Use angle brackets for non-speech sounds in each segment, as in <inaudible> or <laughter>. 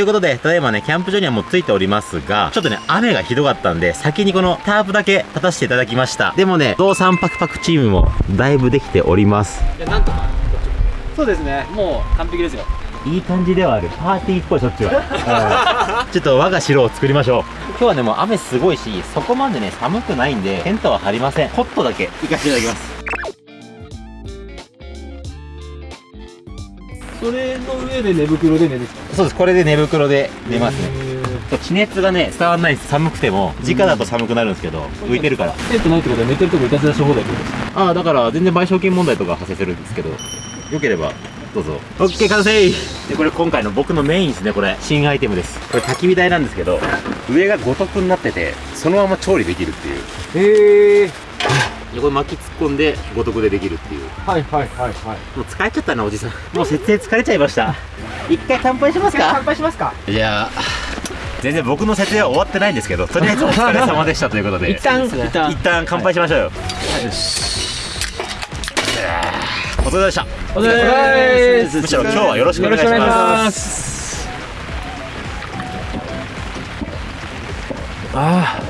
ということで、ただいまね、キャンプ場にはもう着いておりますが、ちょっとね、雨がひどかったんで、先にこのタープだけ立たせていただきました。でもね、同三パクパクチームもだいぶできております。いやなんとかそうですねもう完璧ですよいい感じではある。パーティーっぽい、そっちは。<laughs> ちょっと我が城を作りましょう。今日はね、もう雨すごいし、そこまでね、寒くないんで、テントは張りません。ホットだけ行かせていただきます。それの上で寝袋で寝るそうです、これで寝袋で寝ますね。地熱がね、伝わらないんです。寒くても。直だと寒くなるんですけど、浮いてるから。テントないってことは寝てるとこいたずらし放題ってことですかああ、だから全然賠償金問題とか発生するんですけど、よければ、どうぞ。オッケー、完成で、これ今回の僕のメインですね、これ。新アイテムです。これ焚き火台なんですけど、上が五徳になってて、そのまま調理できるっていう。へえでこれ巻き突っ込んで、五徳でできるっていう。はいはいはいはいもう疲れちゃったな、おじさん。もう設営疲れちゃいました。一回乾杯しますか？杯しますか？じゃあ、全然僕の設営は終わってないんですけど、とりあえずお疲れ様でしたということで。一旦一旦一旦乾杯しましょうよ。お疲れ様でした。お疲れ様ですむしろ今日はよろしくお願いしま。すあ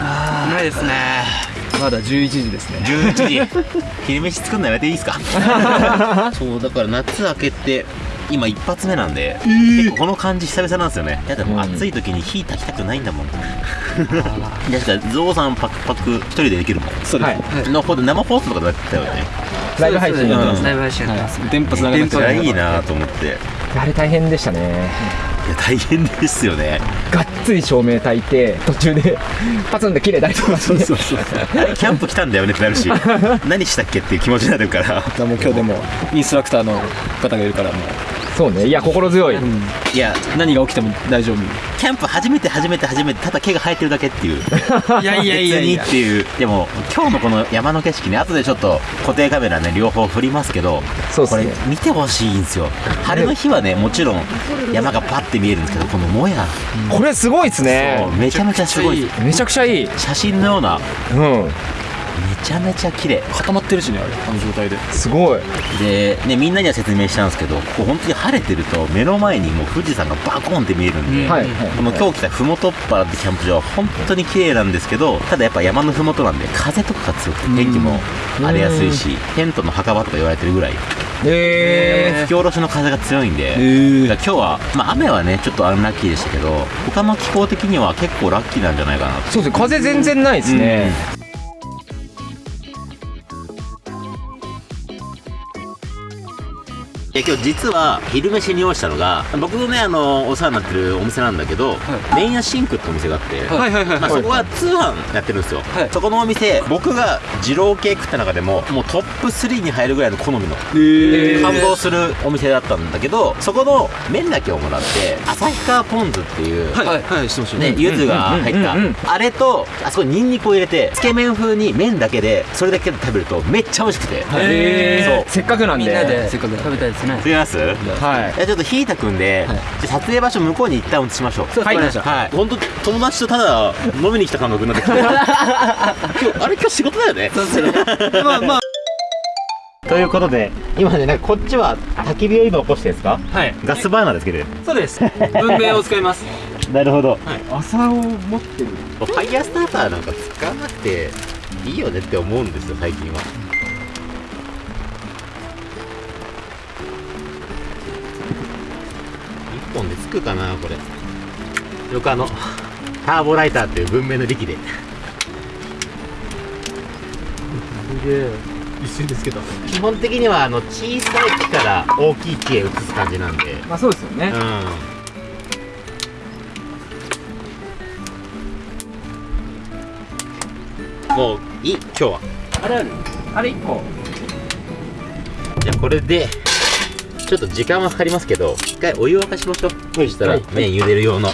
あないですねまだ11時ですね。11時。昼飯作るのやめていいですか？<laughs> そう、だから夏明けて、今一発目なんで、結構この感じ久々なんですよね。やだ、もう暑い時に火焚きたくないんだもん。いや、だからゾウさんパクパク一人でできるもん。そうです。はいのほど生放送とかだったよね。ライブ配信やってますライブ配信やってます電波つながりました。いやいいなと思って。あれ大変でしたね大変ですよね。がっつり照明焚いて途中でパツンで切れたりとかしてそうそうキャンプ来たんだよねってなるし、<laughs> 何したっけっていう気持ちになるから。もう今日でもインストラクターの方がいるからもうそうねいや心強い、いや、何が起きても大丈夫キャンプ初めて初めて初めて、ただ毛が生えてるだけっていう。いやいやいやいや別にっていう。でも、今日のこの山の景色ね、後でちょっと固定カメラね、両方振りますけど、これそうっすね見てほしいんですよ。晴れの日はね、もちろん山がパッて見えるんですけど、このもや、これすごいっすね。めちゃめちゃすごい。めちゃくちゃいい。写真のような、うん。めちゃめちゃ綺麗。固まってるしねあれあの状態で。すごい。で、ね、みんなには説明したんですけど、ここ本当に晴れてると、目の前にもう富士山がバコンって見えるんで、はいはい。この今日来たふもとっぱらってキャンプ場は本当に綺麗なんですけど、ただやっぱ山のふもとなんで風とかが強くて天気も荒れやすいし、テントの墓場とか言われてるぐらい、え吹き下ろしの風が強いんで、えだから今日は、まあ雨はね、ちょっとアンラッキーでしたけど、他の気候的には結構ラッキーなんじゃないかなー、そうですね。風全然ないですね、いや今日実は昼飯に用意したのが僕のねあのお世話になってるお店なんだけど、麺屋シンクってお店があって、はいはいはいまあ、そこは通販やってるんですよ、はい。そこのお店僕が二郎系食った中でももうトップ3に入るぐらいの好みのえ感動するお店だったんだけどそこの麺だけをもらって旭川ポン酢っていう、はい。はい。はい。してましたね、柚子が入った、あれとあそこにニンニクを入れてつけ麺風に麺だけでそれだけで食べるとめっちゃ美味しくて、えー。そう。せっかくなんで。みんなでせっかく食べたいですね。すみます？はい。ちょっとひいたくんで、はい。じゃあ撮影場所向こうに一旦移しましょう。はい。はい。本当友達とただ飲みに来た感覚になってきて今日あれ今日仕事だよね。まあまあ。<laughs> ということで今ねなんかこっちは焚き火を今起こしてるんですか？はい。ガスバーナーでつけてるそうです。文明を使います。<laughs> なるほど。朝を持ってる。ファイヤースターターなんか使わなくていいよねって思うんですよ最近は本でつくかなこれ。よくあのターボライターっていう文明の力で。一瞬ですけど。基本的にはあの小さい木から大きい木へ移す感じなんで。まあそうですよね。うん。もういい？今日は。あれある？あれ1個じゃあこれでちょっと時間はかかりますけど一回お湯を沸かしましょう。そしたらはい。麺茹でる用の。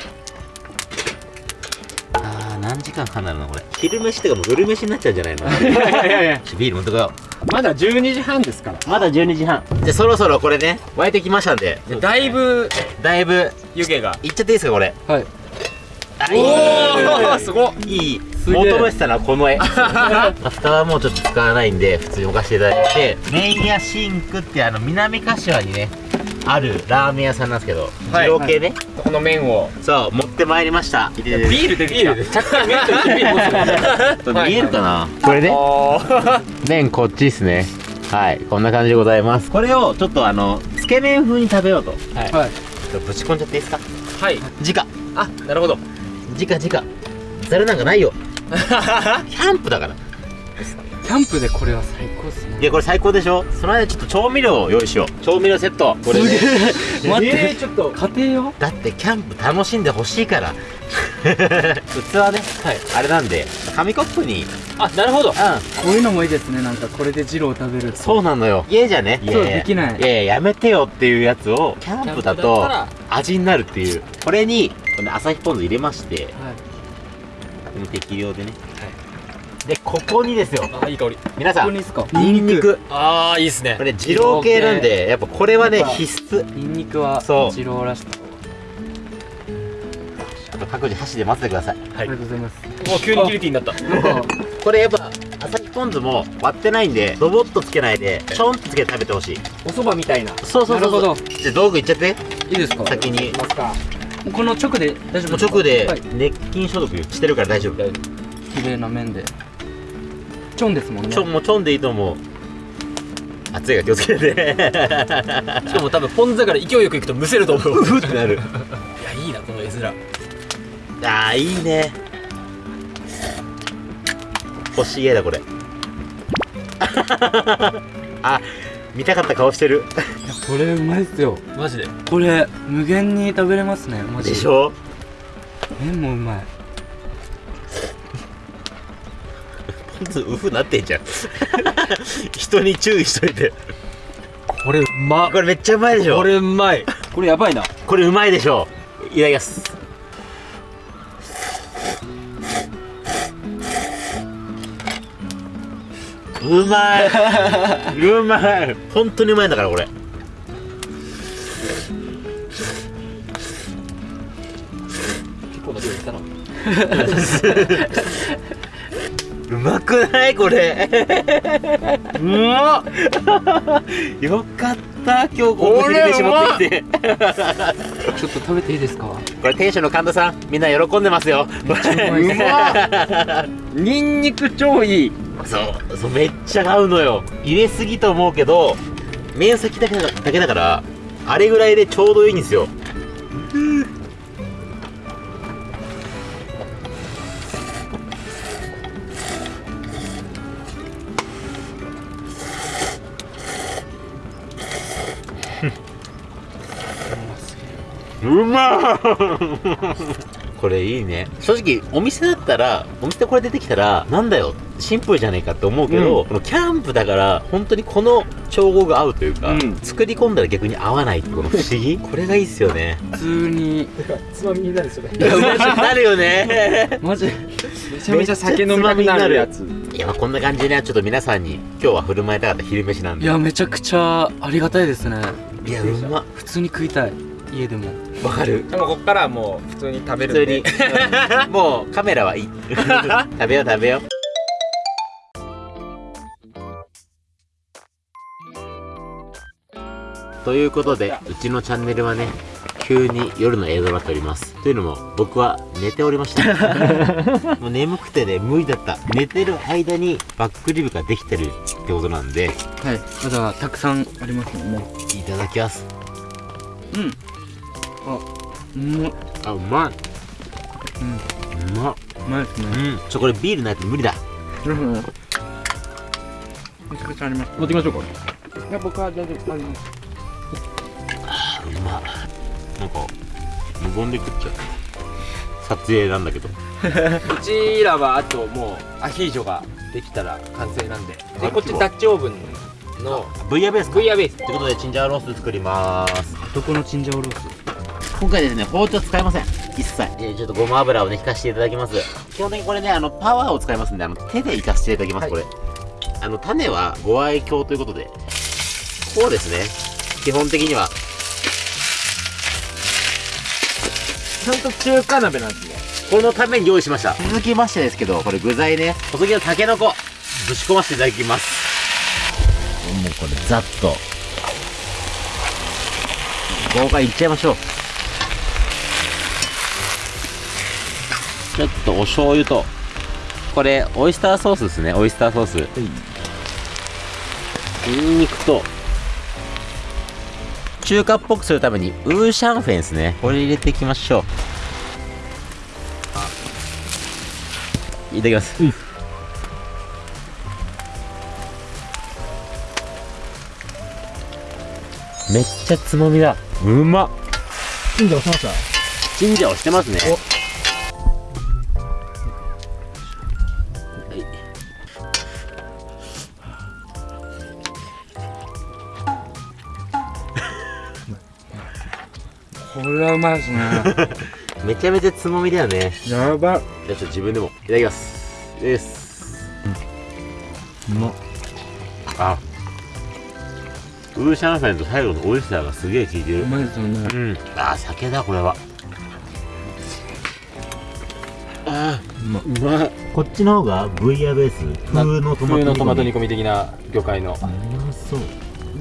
あー何時間かなるのこれ。昼飯とかもう夜飯になっちゃうんじゃないの？<laughs> いやいやいや。ビール持ってこよまだ12時半ですから。うまだ12時半。じゃあそろそろこれね沸いてきましたんで。だいぶだいぶ。湯気が。いっちゃっていいですかこれ？はい。あいいおおすごっ。いい。げえ求めてたのはこの絵。<laughs> 蓋はもうちょっと使わないんで普通に置かせていただいて。メインやシンクってあの南柏にねあるラーメン屋さんなんですけど、はい。二郎系ね、この麺を。そう持ってまいりました。ビビール出てきた。ちゃっかり麺と一品持つ見えるかな、これね。あ麺こっちですね。はい。こんな感じでございます。これをちょっとあのつけ麺風に食べようと。はい。はい。ちょっとぶち込んじゃっていいですか？はい。直あなるほど。直直ざるなんかないよ <laughs> キャンプだから。キャンプでこれは最高っすね。いやこれ最高でしょ？その間ちょっと調味料を用意しよう。調味料セット。これね待って、ちょっと。家庭用？だってキャンプ楽しんでほしいから。<laughs> 器ね、はい、あれなんで紙コップに。あなるほど。うん。こういうのもいいですね。なんかこれでジロー食べるそうなのよ。家じゃね。そう。できない。いやいややめてよっていうやつをキャンプだと味になるっていう。これにこの朝日ポン酢入れまして。はい適量でね、でここにですよ。あいい香り。皆さん。ここにっすか？ニンニク。ああいいっすね。これ二郎系なんでやっぱこれはね必須。ニンニクはそう。ジローらしくあと各自箸で混ぜてください。ありがとうございます。もう急にギルティになった。これやっぱ朝日ポン酢も割ってないんでドボッとつけないでちょんとつけて食べてほしい。お蕎麦みたいな。そうそうそうそう。じゃあ道具いっちゃって。いいですか？先に。ますかこの直で大丈夫直ではい。熱菌消毒してるから大丈夫。綺麗な麺で。チョンですもんね。ちょもうちょんでいいと思う。熱いが気をつけてしかも多分ポン酢だから勢いよくいくとむせると思う。<laughs> うってなる。いやいいなこの絵面。あーいいね。欲しい絵だこれ。<laughs> あ見たかった顔してる。いやこれうまいっすよ。マジで？これ無限に食べれますねマジでしょ？麺もうまい。ポン酢ウフなってんじゃん。人に注意しといて。これうまこれめっちゃうまいでしょ？これうまい。これやばいな。これうまいでしょ？いただきますうまい。うまい。本当にうまいんだからこれ。結構な量いったなうまくないこれ。うまっ。よかった今日ここに飯持ってきて。<laughs> ちょっと食べていいですか？これ店主の神田さんみんな喜んでますよ。めっちゃうま <laughs> ニンニク超いいそうそうめっちゃ合うのよ。入れすぎと思うけど麺先だけだだけだからあれぐらいでちょうどいいんですよ。ううまこれいいね。正直お店だったらお店これ出てきたらなんだよシンプルじゃねえかって思うけど、このキャンプだから本当にこの調合が合うというか、うん。作り込んだら逆に合わないこの不思議？<laughs> これがいいっすよね。普通に。つまみになるそれ。いやなるよね。<laughs> マジ。めちゃめちゃ酒飲みたくなるやつ。いやまあこんな感じでねちょっと皆さんに今日は振る舞いたかった昼飯なんで。いやめちゃくちゃありがたいですね。いやうまっ。普通に食いたい。家でも。わかる。でもこっからはもう普通に食べるんで。普通に。<laughs> もうカメラはいい。食べよう食べようということでうちのチャンネルはね急に夜の映像になっております。というのも僕は寝ておりました。<laughs> もう眠くてね無理だった。寝てる間にバックリブができてるってことなんで。はい。まだたくさんありますもんね。いただきます。うん。あうんうあうまい。うん。うまっまいですね。うん。ちょこれビールないと無理だ。うん。めちゃくちゃあります。持ってきましょうか。いや僕は大丈夫。ありますうまっ。なんか無言で食っちゃう撮影なんだけど。<laughs> うちらはあともうアヒージョができたら完成なんで。でこっちダッチオーブンのブイヤベースか。ブイヤベース。ということでチンジャオロース作ります。どこのチンジャオロース？今回ですね包丁使いません。一切。えーちょっとごま油をね引かせていただきます。基本的にこれねあのパワーを使いますんであの手でいかせていただきます、これ。あの種はご愛嬌ということで。こうですね基本的には。ちゃんと中華鍋なんですね。このために用意しました。続きましてですけどこれ具材ね。細切りのたけのこ。ぶち込ませていただきます。もうこれざっと。豪快いっちゃいましょう。ちょっとお醤油とこれオイスターソースですね。オイスターソース。ニンニクと中華っぽくするためにウーシャンフェンですね。これ入れていきましょう。いただきます。めっちゃつまみだ。うま。っチンジャオしましたチンジャオしてますね。はいこれはうまいですねめちゃめちゃつまみだよね。やば。いじゃあちょっと自分でもいただきます。です。うまっあ。ウーシャンフェンと最後のオイスターがすげえ効いてる。うまいですよね。うん。あー酒だこれは。あーうまいこっちの方がブイヤベース。風のトマトトマト煮煮込み的な魚介の。込みうまそう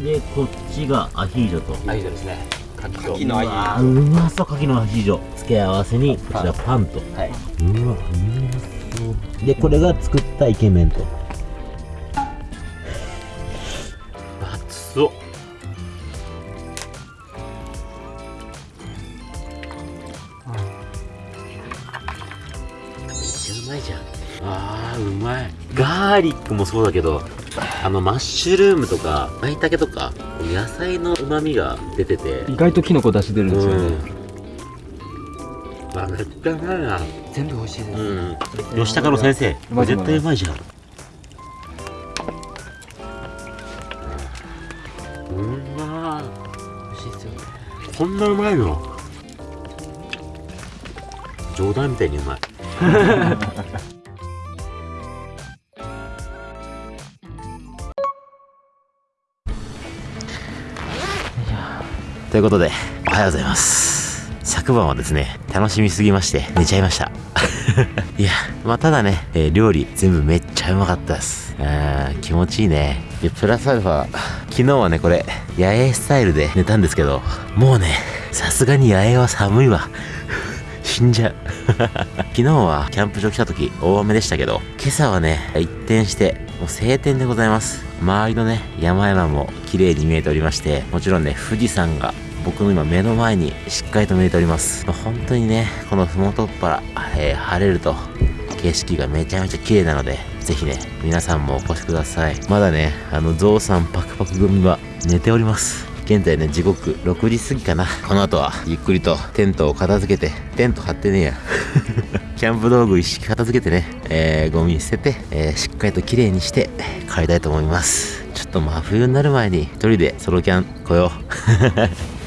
でこっちがアヒージョと。アヒージョですね牡のアヒージョうまそう牡蠣のアヒージョ付け合わせにこちらパンと。はい。うわうまそう。でこれが作ったイケメンと。熱っ。めっちゃうまいじゃん。あーうまい。ガーリックもそうだけどあのマッシュルームとか舞茸とか野菜のうまみが出てて。意外とキノコ出し出るんですよね、うん。あめっちゃうまいな。全部美味しいです、うん。吉高の先生絶対うまいじゃん。うん。ま美味しいですよ。ねこんなうまいの？<laughs> 冗談みたいにうまいということでおはようございます。昨晩はですね楽しみすぎまして寝ちゃいました。<laughs> いやまあただね、えー料理全部めっちゃうまかったです。あー気持ちいいね。でプラスアルファ昨日はねこれ野営スタイルで寝たんですけどもうねさすがに野営は寒いわ。死んじゃう。<laughs> 昨日はキャンプ場来た時大雨でしたけど今朝はね一転してもう晴天でございます。周りのね山々も綺麗に見えておりましてもちろんね富士山が僕の今目の前にしっかりと見えております。本当にねこの麓っ腹、えー晴れると景色がめちゃめちゃ綺麗なのでぜひね皆さんもお越しください。まだねあのゾウさんパクパク組は寝ております。現在ね時刻6時過ぎかな。この後はゆっくりとテントを片付けてテント張ってねえや。<laughs> キャンプ道具一式片付けてね、えーゴミ捨てて、えーしっかりと綺麗にして帰りたいと思います。ちょっと真冬になる前に一人でソロキャン来よう。<laughs>